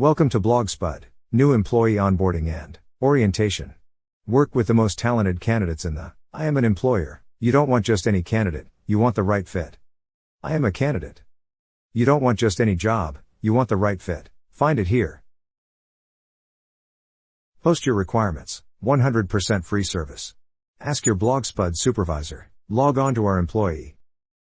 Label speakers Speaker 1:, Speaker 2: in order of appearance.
Speaker 1: Welcome to BlogSpud, new employee onboarding and orientation. Work with the most talented candidates in the I am an employer. You don't want just any candidate, you want the right fit. I am a candidate. You don't want just any job, you want the right fit. Find it here. Post your requirements. 100% free service. Ask your BlogSpud supervisor. Log on to our employee